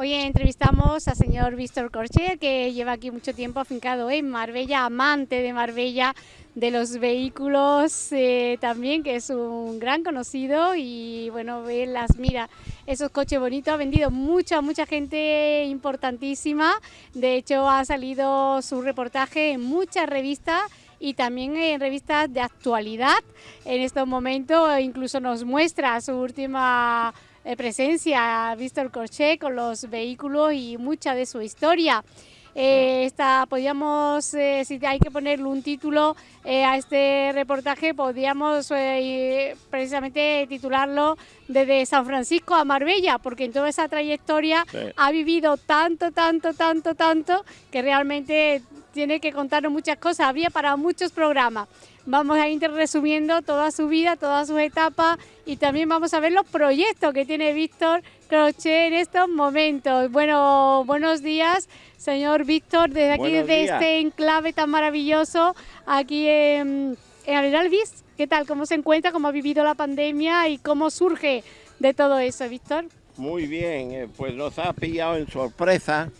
Hoy entrevistamos al señor Víctor Corcher, que lleva aquí mucho tiempo afincado en Marbella, amante de Marbella, de los vehículos eh, también, que es un gran conocido y bueno, ve las, mira, esos coches bonitos, ha vendido mucha, mucha gente importantísima, de hecho ha salido su reportaje en muchas revistas y también en revistas de actualidad. En estos momentos incluso nos muestra su última presencia, Víctor Corché, con los vehículos y mucha de su historia. Eh, esta, podríamos, eh, si hay que ponerle un título eh, a este reportaje, podríamos precisamente titularlo desde San Francisco a Marbella, porque en toda esa trayectoria ha vivido tanto, tanto, tanto, tanto, que realmente tiene que contarnos muchas cosas. Había para muchos programas. Vamos a ir resumiendo toda su vida, todas sus etapas y también vamos a ver los proyectos que tiene Víctor Crochet en estos momentos. Bueno, buenos días, señor Víctor, desde aquí, desde este enclave tan maravilloso, aquí en, en ¿Qué tal? ¿Cómo se encuentra? ¿Cómo ha vivido la pandemia y cómo surge de todo eso, Víctor? Muy bien, eh, pues nos ha pillado en sorpresa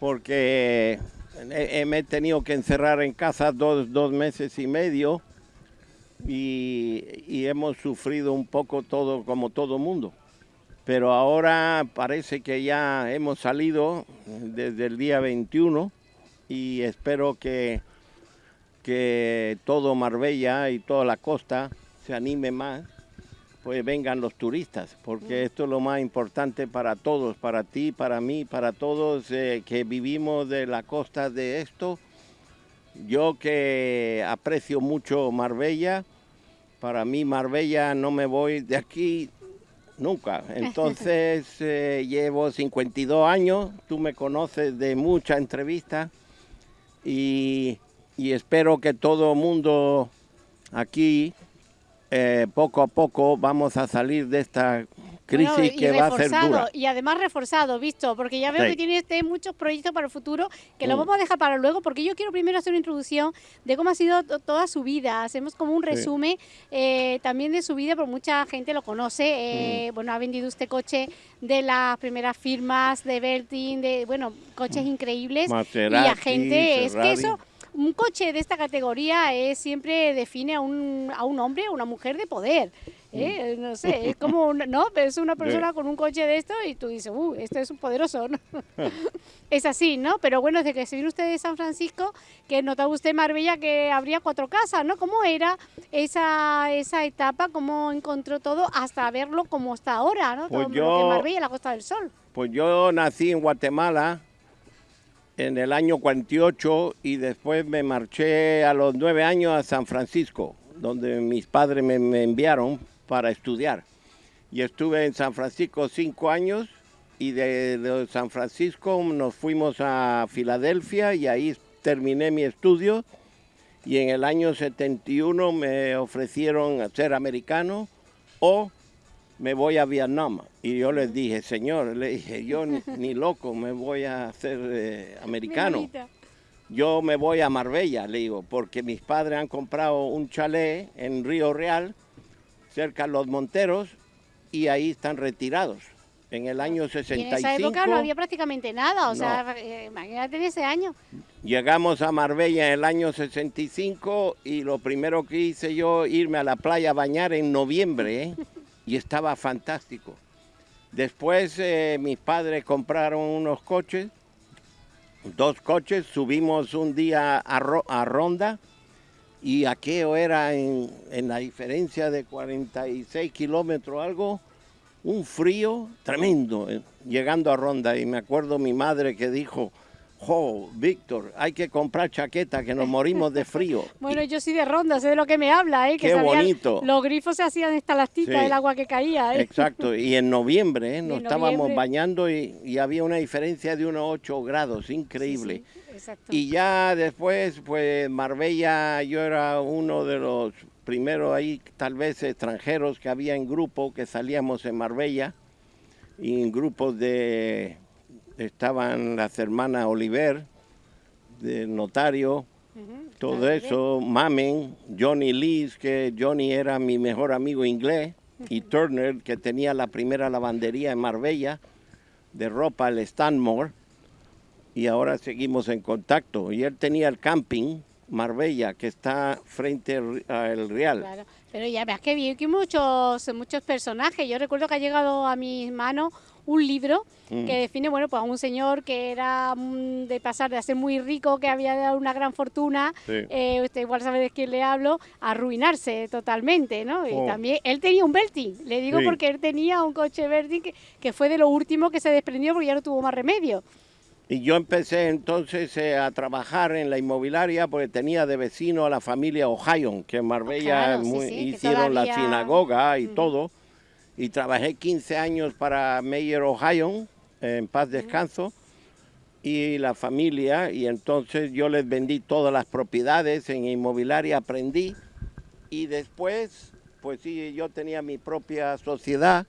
porque me he tenido que encerrar en casa dos, dos meses y medio y, hemos sufrido un poco todo como todo mundo. Pero ahora parece que ya hemos salido desde el día 21 y espero que, que todo Marbella y toda la costa se anime más pues vengan los turistas, porque esto es lo más importante para todos, para ti, para mí, para todos eh, que vivimos de la costa de esto. Yo que aprecio mucho Marbella, para mí Marbella no me voy de aquí nunca. Entonces eh, llevo 52 años, tú me conoces de mucha entrevista y, y espero que todo el mundo aquí eh, poco a poco vamos a salir de esta crisis que va a ser dura. Y además reforzado, visto, porque ya veo que tiene este muchos proyectos para el futuro que lo mm. vamos a dejar para luego, porque yo quiero primero hacer una introducción de cómo ha sido toda su vida. Hacemos como un resumen eh, también de su vida, porque mucha gente lo conoce. Eh, mm. Bueno, ha vendido este coche de las primeras firmas de Bertin, de, bueno, coches mm. increíbles. y a gente, es que eso un coche de esta categoría es, siempre define a un, a un hombre o una mujer de poder. ¿Eh? No sé, es como, ¿no? Es una persona con un coche de esto y tú dices, uh, este es un poderoso, ¿no? es así, ¿no? Pero bueno, desde que se vino usted de San Francisco, que notaba usted Marbella que habría cuatro casas, ¿no? ¿Cómo era esa, esa etapa? ¿Cómo encontró todo hasta verlo como está ahora, ¿no? Pues yo, Marbella, la Costa del Sol. Pues yo nací en Guatemala, en el año 48 y después me marché a los nueve años a San Francisco, donde mis padres me, enviaron para estudiar. Y estuve en San Francisco cinco años y de, San Francisco nos fuimos a Filadelfia y ahí terminé mi estudio. Y en el año 71 me ofrecieron ser americano o me voy a Vietnam. Y yo les dije, señor, le dije, yo ni, loco me voy a hacer eh, americano. Yo me voy a Marbella, le digo, porque mis padres han comprado un chalet en Río Real, cerca Los Monteros, y ahí están retirados. En el año 65... en esa época no había prácticamente nada, o sea, eh, imagínate ese año. Llegamos a Marbella en el año 65 y lo primero que hice yo, irme a la playa a bañar en noviembre, ¿eh? y estaba fantástico. Después eh, mis padres compraron unos coches, dos coches, subimos un día a, Ronda y aquello era en, en, la diferencia de 46 kilómetros algo, un frío tremendo eh, llegando a Ronda. Y me acuerdo mi madre que dijo, ¡Jo, Víctor! Hay que comprar chaqueta, que nos morimos de frío. bueno, yo sí de ronda, sé de lo que me habla, ¿eh? Que ¡Qué bonito! Los grifos se hacían estalasticas sí. del agua que caía, ¿eh? Exacto, y en noviembre, ¿eh? Nos estábamos bañando y, había una diferencia de unos 8 grados, increíble. exacto. Y ya después, pues Marbella, yo era uno de los primeros ahí, tal vez extranjeros que había en grupo, que salíamos en Marbella, y en grupos de estaban las hermanas Oliver, del notario, todo eso, Mamen, Johnny Lee, que Johnny era mi mejor amigo inglés, y Turner, que tenía la primera lavandería en Marbella, de ropa, el Stanmore, y ahora seguimos en contacto. Y él tenía el camping Marbella, que está frente al Real. Claro, pero ya veas que vi que muchos, muchos personajes. Yo recuerdo que ha llegado a mis manos un libro mm. que define, bueno, pues a un señor que era mm, de pasar de ser muy rico, que había dado una gran fortuna, eh, usted igual sabe de quién le hablo, a arruinarse totalmente, ¿no? Y oh. también, él tenía un Bertin, le digo porque él tenía un coche Bertin que, que fue de lo último que se desprendió porque ya no tuvo más remedio. Y yo empecé entonces eh, a trabajar en la inmobiliaria porque tenía de vecino a la familia Ohio, que en Marbella hicieron la sinagoga y todo. Y trabajé 15 años para Mayor Ohio, en paz descanso, y la familia. Y entonces yo les vendí todas las propiedades en inmobiliaria, aprendí. Y después, pues sí, yo tenía mi propia sociedad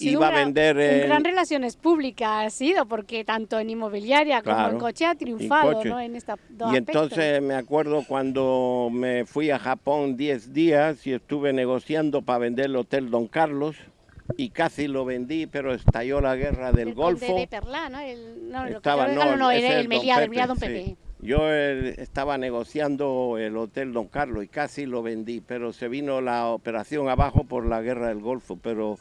iba a vender en... gran relaciones públicas ha sido porque tanto en inmobiliaria como en coche ha triunfado ¿no? en esta y entonces me acuerdo cuando me fui a Japón 10 días y estuve negociando para vender el hotel Don Carlos y casi lo vendí pero estalló la guerra del Golfo de Perla, ¿no? El, no, Estaba, no, no, era el Meliá, Don Pepe. Yo eh, estaba negociando el Hotel Don Carlos y casi lo vendí, pero se vino la operación abajo por la guerra del Golfo, pero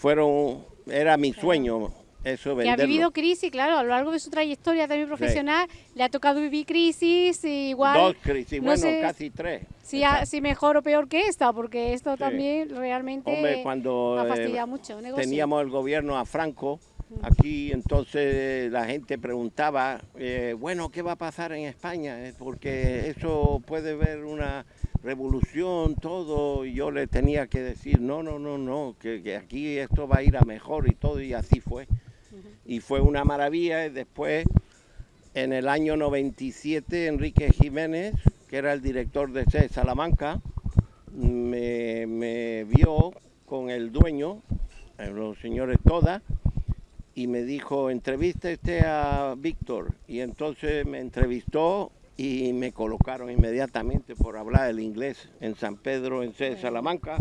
fueron, era mi sueño eso venderlo. Que ha vivido crisis, claro, a lo largo de su trayectoria también profesional, le ha tocado vivir crisis, igual... Dos crisis, bueno, casi tres. Si, si mejor o peor que esta, porque esto también realmente Hombre, cuando, ha fastidiado eh, mucho. Teníamos el gobierno a Franco, aquí entonces la gente preguntaba, eh, bueno, ¿qué va a pasar en España? Eh, porque eso puede ver una revolución, todo, y yo le tenía que decir, no, no, no, no, que, aquí esto va a ir a mejor y todo, y así fue. Y fue una maravilla, y después, en el año 97, Enrique Jiménez, que era el director de C Salamanca, me, me vio con el dueño, eh, los señores Toda, y me dijo, entrevista este a Víctor, y entonces me entrevistó y me colocaron inmediatamente por hablar el inglés en San Pedro, en Salamanca.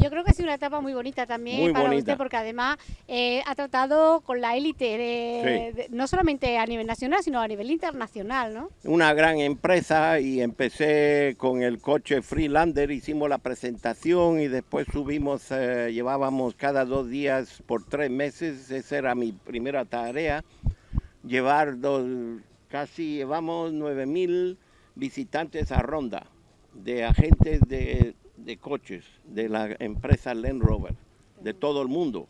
Yo creo que ha sido una etapa muy bonita también para usted, porque además eh, ha tratado con la élite, no solamente a nivel nacional, sino a nivel internacional, ¿no? Una gran empresa y empecé con el coche Freelander, hicimos la presentación y después subimos, eh, llevábamos cada dos días por tres meses, esa era mi primera tarea, llevar dos casi llevamos 9.000 visitantes a Ronda, de agentes de, coches, de la empresa Land Rover, de todo el mundo.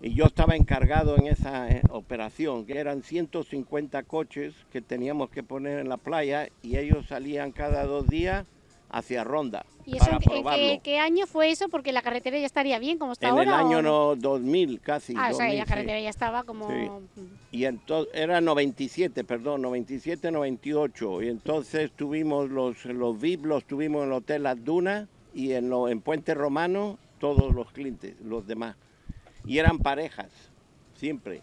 Y yo estaba encargado en esa eh, operación, que eran 150 coches que teníamos que poner en la playa y ellos salían cada dos días hacia Ronda. ¿Y eso en, qué, año fue eso? Porque la carretera ya estaría bien como está ahora. En el año no, 2000 casi. Ah, o sea, la carretera ya estaba como... Y entonces, era 97, perdón, 97, 98. Y entonces tuvimos los, los VIP, los tuvimos en el Hotel Las Dunas y en, lo, en Puente Romano todos los clientes, los demás. Y eran parejas, siempre.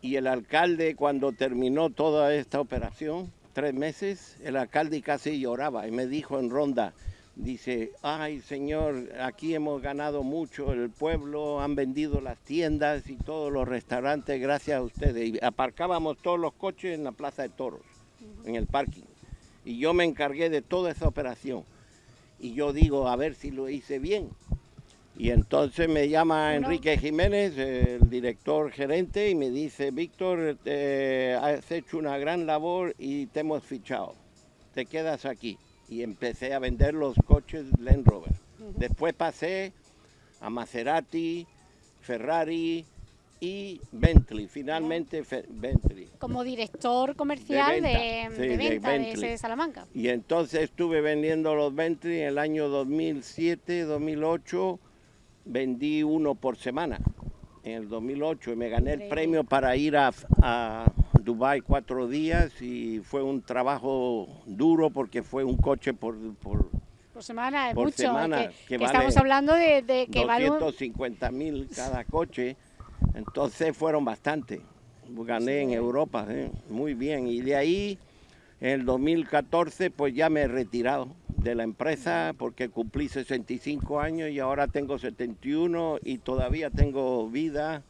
Y el alcalde cuando terminó toda esta operación, tres meses, el alcalde casi lloraba y me dijo en ronda, dice, ay señor, aquí hemos ganado mucho, el pueblo, han vendido las tiendas y todos los restaurantes gracias a ustedes. Y aparcábamos todos los coches en la Plaza de Toros, en el parking. Y yo me encargué de toda esa operación. Y yo digo, a ver si lo hice bien. Y entonces me llama Enrique Jiménez, el director gerente, y me dice, Víctor, has hecho una gran labor y te hemos fichado. Te quedas aquí. Y empecé a vender los coches Land Rover. Después pasé a Maserati, Ferrari y Bentley, finalmente Bentley. Como director comercial de, venta, de, Salamanca. Y entonces estuve vendiendo los Bentley en el año 2007, 2008 vendí uno por semana en el 2008 y me gané el premio para ir a, a Dubai cuatro días y fue un trabajo duro porque fue un coche por, por, semana, es mucho. que, estamos hablando de, de que 250 mil cada coche, entonces fueron bastante. Gané en Europa, ¿eh? muy bien. Y de ahí, en el 2014, pues ya me he retirado de la empresa porque cumplí 65 años y ahora tengo 71 y todavía tengo vida,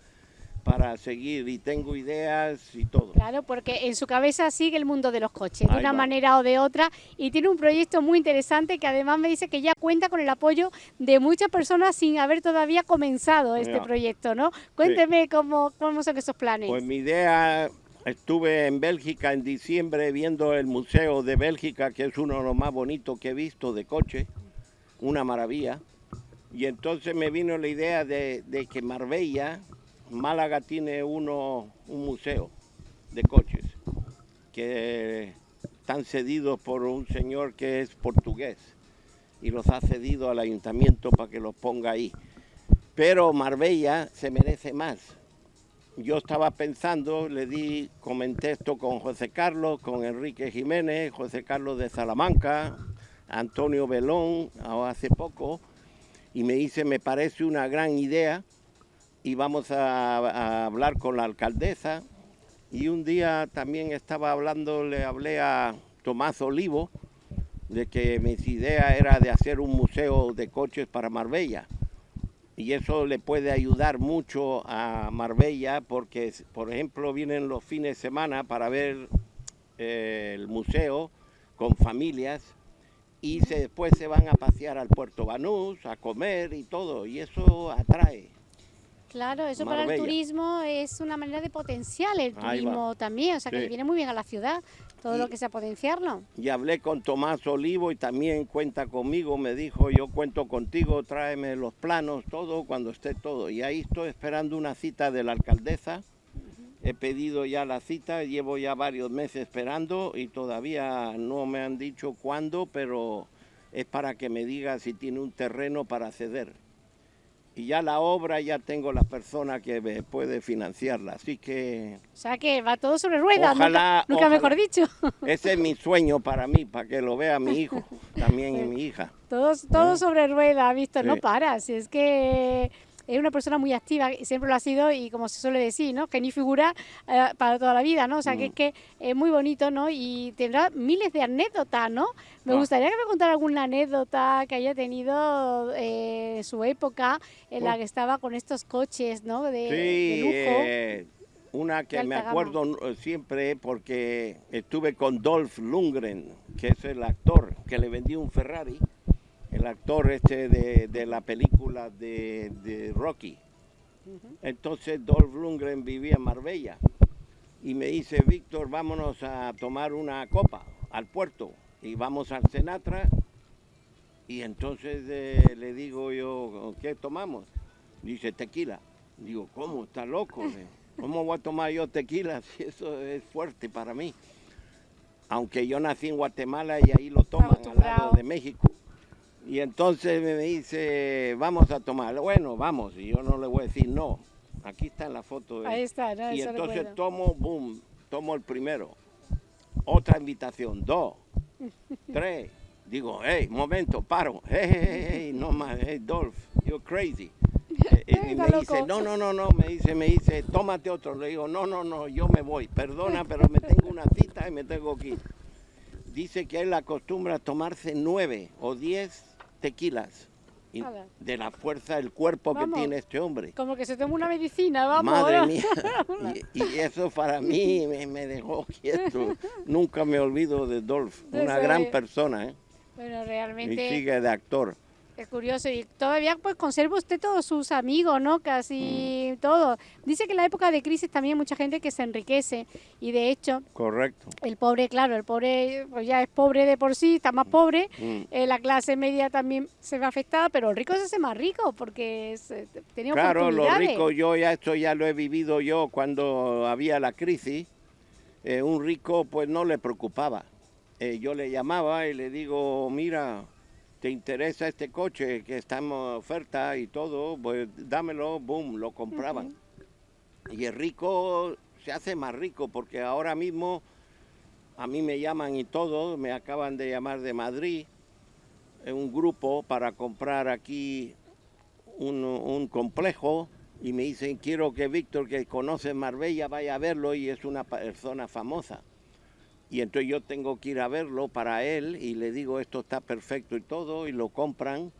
para seguir y tengo ideas y todo. Claro, porque en su cabeza sigue el mundo de los coches, de una manera o de otra, y tiene un proyecto muy interesante que además me dice que ya cuenta con el apoyo de muchas personas sin haber todavía comenzado este proyecto, ¿no? Cuénteme cómo, cómo son esos planes. Pues mi idea, estuve en Bélgica en diciembre viendo el Museo de Bélgica, que es uno de los más bonitos que he visto de coche, una maravilla. Y entonces me vino la idea de, de que Marbella Málaga tiene uno un museo de coches que están cedidos por un señor que es portugués y los ha cedido al ayuntamiento para que los ponga ahí. Pero Marbella se merece más. Yo estaba pensando, le di, comenté esto con José Carlos, con Enrique Jiménez, José Carlos de Salamanca, Antonio Belón, hace poco, y me dice, me parece una gran idea y vamos a, hablar con la alcaldesa. Y un día también estaba hablando, le hablé a Tomás Olivo, de que mi idea era de hacer un museo de coches para Marbella. Y eso le puede ayudar mucho a Marbella porque, por ejemplo, vienen los fines de semana para ver eh, el museo con familias y se, después se van a pasear al Puerto Banús, a comer y todo, y eso atrae. Claro, eso para el turismo es una manera de potenciar el turismo también, o sea que viene muy bien a la ciudad todo lo que sea potenciarlo. Y hablé con Tomás Olivo y también cuenta conmigo, me dijo yo cuento contigo, tráeme los planos, todo cuando esté todo. Y ahí estoy esperando una cita de la alcaldesa, he pedido ya la cita, llevo ya varios meses esperando y todavía no me han dicho cuándo, pero es para que me diga si tiene un terreno para ceder y ya la obra ya tengo la persona que puede financiarla, así que... O sea que va todo sobre ruedas, ojalá, nunca, mejor dicho. Ese es mi sueño para mí, para que lo vea mi hijo también y mi hija. Todo ¿Eh? sobre ruedas, visto, no paras, es que es una persona muy activa, siempre lo ha sido y como se suele decir, ¿no? Que ni figura eh, para toda la vida, ¿no? O sea, que es mm. que es muy bonito, ¿no? Y tendrá miles de anécdotas, ¿no? Me ah. gustaría que me contara alguna anécdota que haya tenido eh, su época en la que estaba con estos coches, ¿no? De, sí, lujo. Eh, una que me acuerdo siempre porque estuve con Dolph Lundgren, que es el actor que le vendió un Ferrari el actor este de, la película de, Rocky. Entonces Dolph Lundgren vivía en Marbella y me dice, Víctor, vámonos a tomar una copa al puerto y vamos al Senatra y entonces eh, le digo yo, ¿qué tomamos? Dice, tequila. Digo, ¿cómo? ¿Está loco? ¿Cómo voy a tomar yo tequila si eso es fuerte para mí? Aunque yo nací en Guatemala y ahí lo toman al lado de México. Y entonces me dice, vamos a tomar. Bueno, vamos. Y yo no le voy a decir no. Aquí está la foto. Ahí está, no, Y entonces tomo, boom, tomo el primero. Otra invitación, dos, tres. Digo, hey, momento, paro. Hey, hey, hey, no más, hey, Dolph, you're crazy. Eh, y me dice, no, no, no, no, me dice, me dice, tómate otro. Le digo, no, no, no, yo me voy. Perdona, pero me tengo una cita y me tengo que ir. Dice que él acostumbra tomarse nueve o diez tequilas. de la fuerza del cuerpo que tiene este hombre. Como que se toma una medicina, vamos. Madre mía. y, eso para mí me, dejó quieto. Nunca me olvido de Dolph, una gran persona. ¿eh? Bueno, realmente. Y sigue de actor. Es curioso, y todavía pues conserva usted todos sus amigos, ¿no? Casi mm. todo. Dice que en la época de crisis también hay mucha gente que se enriquece y de hecho... Correcto. El pobre, claro, el pobre pues ya es pobre de por sí, está más pobre, mm. eh, la clase media también se ve afectada, pero el rico se hace más rico porque es, eh, tenía Claro, lo rico, yo ya esto ya lo he vivido yo cuando había la crisis, eh, un rico pues no le preocupaba. yo le llamaba y le digo, mira te interesa este coche que está en oferta y todo, pues dámelo, boom, lo compraban. Y el rico se hace más rico porque ahora mismo a mí me llaman y todo, me acaban de llamar de Madrid, un grupo para comprar aquí un, un complejo y me dicen quiero que Víctor que conoce Marbella vaya a verlo y es una persona famosa. Y entonces yo tengo que ir a verlo para él y le digo esto está perfecto y todo y lo compran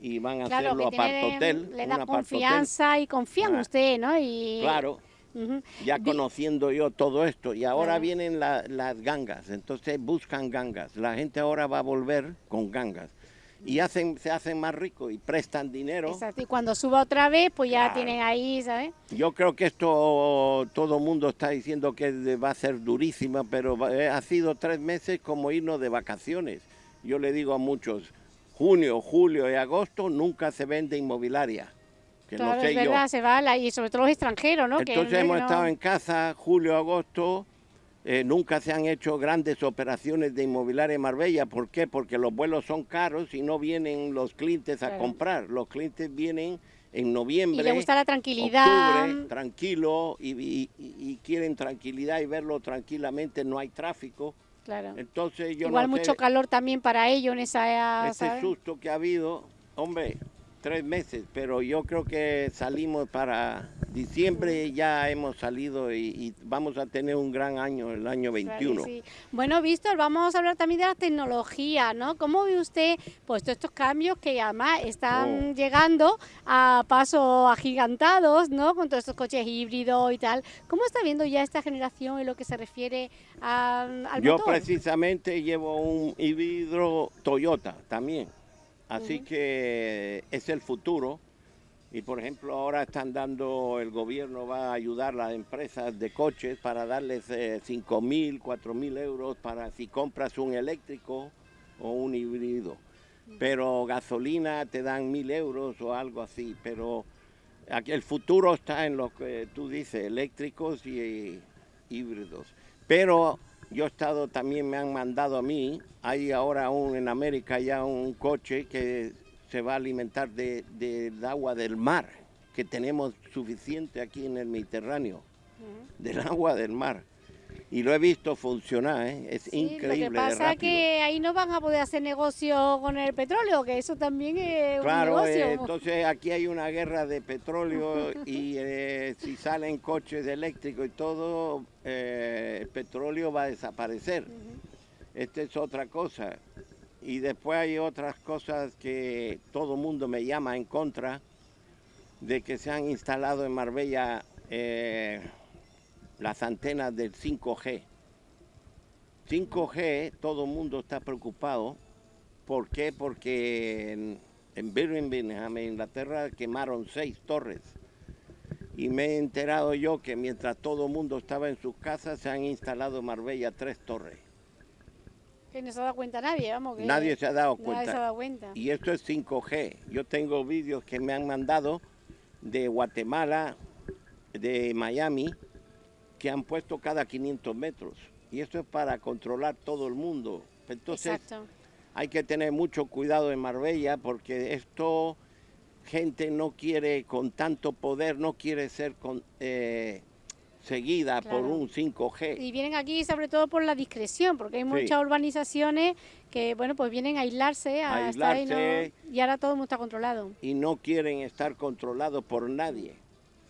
y van a Claro, hacerlo tiene- hotel. le da hotel. confianza y confía en Ah. usted, ¿no? Y, Claro, ya conociendo yo todo esto. Y ahora vienen la- las gangas, entonces buscan gangas. La gente ahora va a volver con gangas. Y hacen, se hacen más ricos y prestan dinero. Exacto, y cuando suba otra vez, pues ya Claro. tienen ahí, ¿sabes? Yo creo que esto todo el mundo está diciendo que va a ser durísima, pero eh, ha sido tres meses como irnos de vacaciones. Yo le digo a muchos, junio, julio y agosto nunca se vende inmobiliaria. Que claro, no sé es yo. verdad, se va, la- y sobre todo los extranjeros, ¿no? Que Entonces no- hemos no- estado en casa, julio, agosto, eh, nunca se han hecho grandes operaciones de inmobiliaria en Marbella. ¿Por qué? Porque los vuelos son caros y no vienen los clientes a Claro. comprar. Los clientes vienen en Y noviembre, le gusta la tranquilidad. octubre, tranquilo, y, y- y- y quieren tranquilidad y verlo tranquilamente, no hay tráfico. Claro. Entonces yo Igual no sé, mucho calor también para ellos en esa, este ¿sabes? susto que ha habido, hombre, tres meses, pero yo creo que salimos para diciembre, ya hemos salido y, y vamos a tener un gran año, el año Claro que 21. sí. Bueno, Víctor, vamos a hablar también de la tecnología, ¿no? ¿Cómo ve usted pues todos estos cambios que además están Oh. llegando a pasos agigantados, ¿no? Con todos estos coches híbridos y tal. ¿Cómo está viendo ya esta generación en lo que se refiere a- al Yo motor? precisamente llevo un híbrido Toyota también, así que es el futuro. Y por ejemplo ahora están dando, el gobierno va a ayudar a las empresas de coches para darles eh, 5 mil, 4 mil euros para si compras un eléctrico o un híbrido. Pero gasolina te dan mil euros o algo así. Pero aquí el futuro está en lo que tú dices, eléctricos y híbridos. Pero yo he estado, también me han mandado a mí, hay ahora un, en América ya un coche que se va a alimentar de, del agua del mar, que tenemos suficiente aquí en el Mediterráneo, del agua del mar. Y lo he visto funcionar, ¿eh? es Sí, increíble. Lo que pasa es que ahí no van a poder hacer negocio con el petróleo, que eso también es Claro, un negocio. eh, entonces aquí hay una guerra de petróleo y eh, si salen coches eléctricos y todo, eh, el petróleo va a desaparecer. Ujú. Esta es otra cosa. Y después hay otras cosas que todo el mundo me llama en contra de que se han instalado en Marbella eh, las antenas del 5G. 5G, todo el mundo está preocupado. ¿Por qué? Porque en, en Birmingham, en Inglaterra, quemaron seis torres. Y me he enterado yo que mientras todo el mundo estaba en sus casas, se han instalado en Marbella tres torres. Que no se ha dado cuenta nadie, vamos. Que Nadie se ha dado Nadie cuenta. se ha dado cuenta. Y esto es 5G. Yo tengo vídeos que me han mandado de Guatemala, de Miami, que han puesto cada 500 metros. Y esto es para controlar todo el mundo. Entonces Exacto. hay que tener mucho cuidado en Marbella porque esto, gente no quiere con tanto poder, no quiere ser con, eh, seguida por un 5G. Y vienen aquí sobre todo por la discreción, porque hay muchas urbanizaciones que, bueno, pues vienen a aislarse, a estar ahí, ¿no? Aislarse. y ahora todo el mundo está controlado. y no quieren estar controlados por nadie.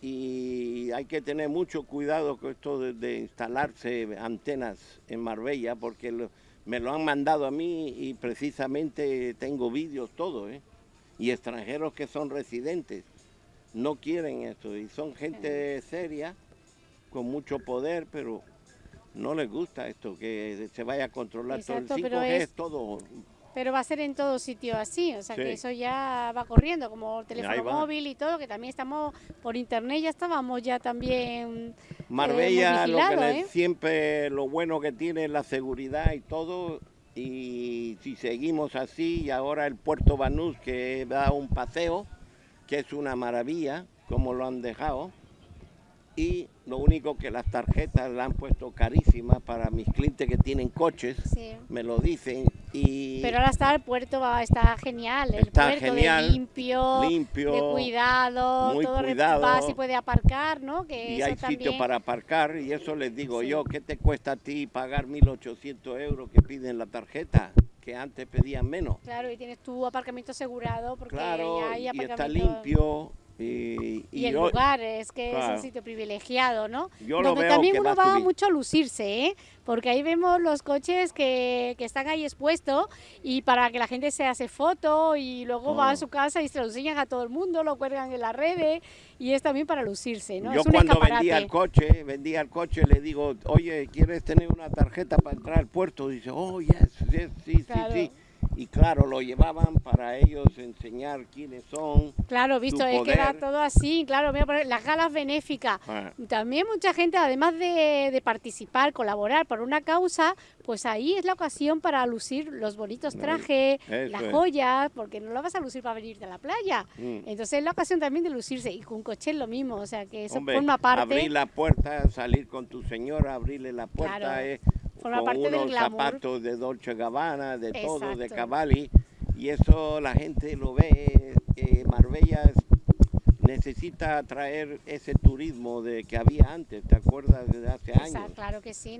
Y hay que tener mucho cuidado con esto de, de instalarse antenas en Marbella, porque lo- me lo han mandado a mí y precisamente tengo vídeos, todo, ¿eh? Y extranjeros que son residentes no quieren esto y son gente seria, con mucho poder, pero no les gusta esto, que se vaya a controlar todo. El 5G pero es... es- todo Pero va a ser en todo sitio así, o sea Sí. que eso ya va corriendo, como el teléfono móvil y todo, que también estamos por internet, ya estábamos ya también... Marbella, muy lo que ¿eh? siempre lo bueno que tiene es la seguridad y todo. Y si seguimos así, y ahora el puerto Banús que da un paseo, que es una maravilla, como lo han dejado. Y lo único que las tarjetas la han puesto carísimas para mis clientes que tienen coches, Sí. me lo dicen. Y Pero ahora está el puerto, está genial, el Está puerto genial, de limpio, limpio, de cuidado, muy todo cuidado. va, se puede aparcar, ¿no? Que y eso hay también... sitio para aparcar y eso les digo Sí. yo, ¿qué te cuesta a ti pagar 1.800 euros que piden la tarjeta? Que antes pedían menos. Claro, y tienes tu aparcamiento asegurado porque Claro, ya hay y está aparcamiento... limpio Y, Y, el yo- lugar, es que es un sitio privilegiado, ¿no? Yo lo Donde también uno va mucho a lucirse, ¿eh? Porque ahí vemos los coches que, que están ahí expuestos y para que la gente se hace foto y luego va a su casa y se lo enseñan a todo el mundo, lo cuelgan en las redes y es también para lucirse, ¿no? Yo es un cuando escaparate. vendía el coche, vendía el coche, le digo, oye, ¿quieres tener una tarjeta para entrar al puerto? Dice, oh, yes, yes, sí, Claro. sí, sí. Y claro, lo llevaban para ellos enseñar quiénes son. Claro, visto, es que era todo así, claro, mira, por ejemplo, las galas benéficas. Ah, También mucha gente, además de, de participar, colaborar por una causa, pues ahí es la ocasión para lucir los bonitos trajes, eso las es. joyas, porque no lo vas a lucir para venir de la playa. mm. Entonces es la ocasión también de lucirse y con coche es lo mismo, o sea que eso Hombre, forma parte, abrir la puerta, salir con tu señora, abrirle la puerta, Claro, forma con parte del unos glamour. zapatos de Dolce Gabbana, de todo, de Exacto. Cavalli, y eso la gente lo ve, Marbella es- necesita traer ese turismo de que había antes, ¿te acuerdas? Desde hace años. claro que sí,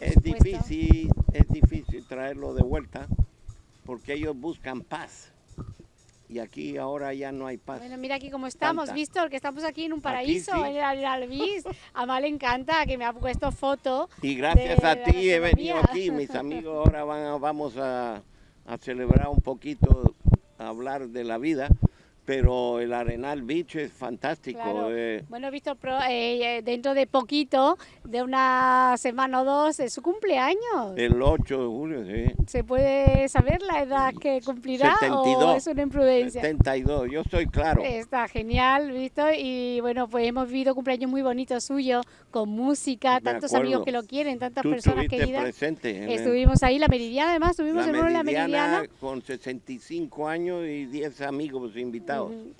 Es supuesto. difícil, es difícil traerlo de vuelta porque ellos buscan paz. Y aquí ahora ya no hay paz. Bueno, mira aquí cómo estamos, Tanta. Víctor, que estamos aquí en un paraíso, sí. en el Alvis. A Mal le encanta que me ha puesto foto. Y gracias de a ti he venido aquí. Mis amigos ahora van a- vamos a, a celebrar un poquito, a hablar de la vida. Pero el Arenal Beach es fantástico. Claro. eh, Bueno, Víctor, eh, eh, dentro de poquito, de una semana o dos, es su cumpleaños. el 8 de julio, sí. ¿Se puede saber la edad que cumplirá o 72. es una imprudencia? 72, yo estoy claro. Está genial, Víctor. Y bueno, pues hemos vivido cumpleaños muy bonitos suyos, con música, Me tantos acuerdo. amigos que lo quieren, tantas Tú personas queridas. presente. Estuvimos ahí, la Meridiana, además, estuvimos en la Meridiana Meridiana. con 65 años y 10 amigos invitados.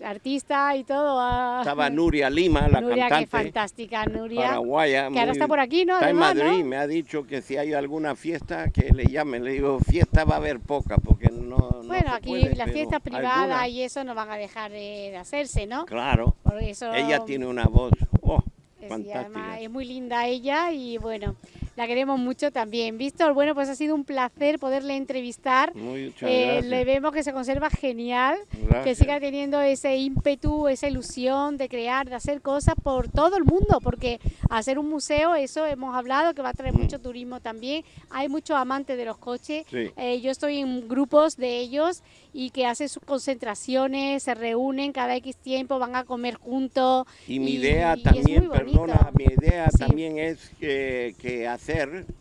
Artista y todo. ah, Estaba Nuria Lima, la Nuria, qué cantante fantástica, Nuria. paraguaya. que ahora está por aquí, ¿no? Está en. Madrid, me ha dicho que si hay alguna fiesta que le llamen. Le digo, fiesta va a haber poca porque no. no Bueno, aquí puede, las fiestas privadas y eso no van a dejar de, de hacerse, ¿no? Claro, Por eso, ella tiene una voz oh, fantástica. además es muy linda ella y bueno, la queremos mucho también. Víctor, bueno, pues ha sido un placer poderle entrevistar. Muchas Eh, gracias. le vemos que se conserva genial, que Gracias. siga teniendo ese ímpetu, esa ilusión de crear, de hacer cosas por todo el mundo, porque hacer un museo, eso hemos hablado, que va a traer Mm. mucho turismo también. Hay muchos amantes de los coches. Sí. Eh, yo estoy en grupos de ellos y que hacen sus concentraciones, se reúnen cada X tiempo, van a comer juntos. Y mi y- idea y también, bonito. perdona, mi idea Sí. también es que, que hacer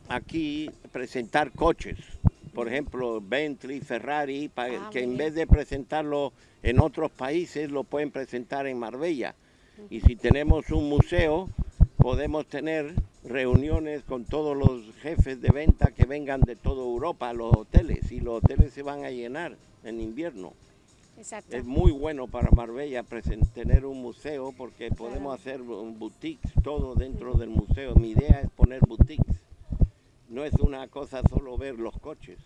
aquí, presentar coches. Por ejemplo, Bentley, Ferrari, pa- Ah, que en vez de presentarlo en otros países, lo pueden presentar en Marbella. Y si tenemos un museo, podemos tener reuniones con todos los jefes de venta que vengan de toda Europa a los hoteles. Y los hoteles se van a llenar en invierno. Exacto. Es muy bueno para Marbella tener un museo porque podemos Claro. hacer un boutiques, todo dentro del museo. Mi idea es poner boutiques. No es una cosa solo ver los coches.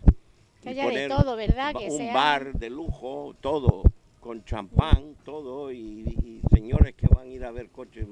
Que haya de todo, ¿verdad? Que un sea- bar de lujo, todo, con champán, todo, y, y señores que van a ir a ver coches.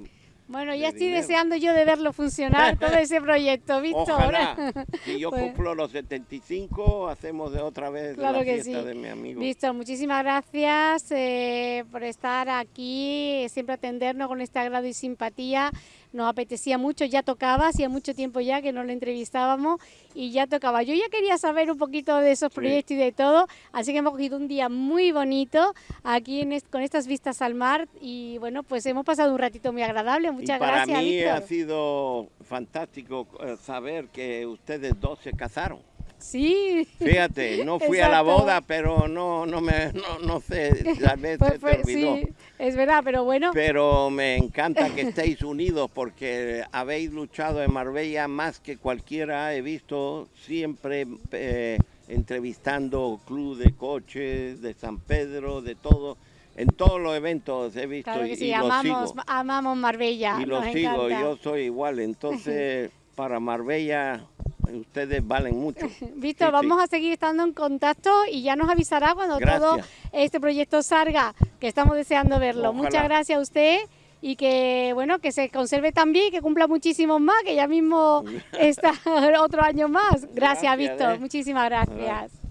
Bueno, de ya estoy dinero. deseando yo de verlo funcionar, todo ese proyecto, Víctor. Ojalá, si yo Pues- cumplo los 75, hacemos de otra vez Claro la que fiesta sí. de mi amigo. Víctor, muchísimas gracias eh, por estar aquí, siempre atendernos con este agrado y simpatía. Nos apetecía mucho, ya tocaba, hacía mucho tiempo ya que no lo entrevistábamos y ya tocaba. Yo ya quería saber un poquito de esos Sí. proyectos y de todo, así que hemos cogido un día muy bonito aquí en est- con estas vistas al mar y bueno, pues hemos pasado un ratito muy agradable. Muchas y para gracias, mí Víctor. ha sido fantástico eh, saber que ustedes dos se casaron. Sí. Fíjate, no fui a la boda, pero no, no me, no, no sé, tal vez Pues se te olvidó. sí, es verdad, pero bueno. Pero me encanta que estéis unidos porque habéis luchado en Marbella más que cualquiera. He visto siempre eh, entrevistando club de coches, de San Pedro, de todo. En todos los eventos he visto Claro que y, sí, y amamos, sigo. amamos Marbella. Y lo sigo, encanta. yo soy igual. Entonces, para Marbella, ustedes valen mucho. Víctor, Sí, sí. vamos a seguir estando en contacto y ya nos avisará cuando todo este proyecto salga, que estamos deseando verlo. Ojalá. Muchas gracias a usted y que bueno que se conserve también, que cumpla muchísimos más, que ya mismo está otro año más. Gracias, Gracias, Víctor. eh. Muchísimas gracias.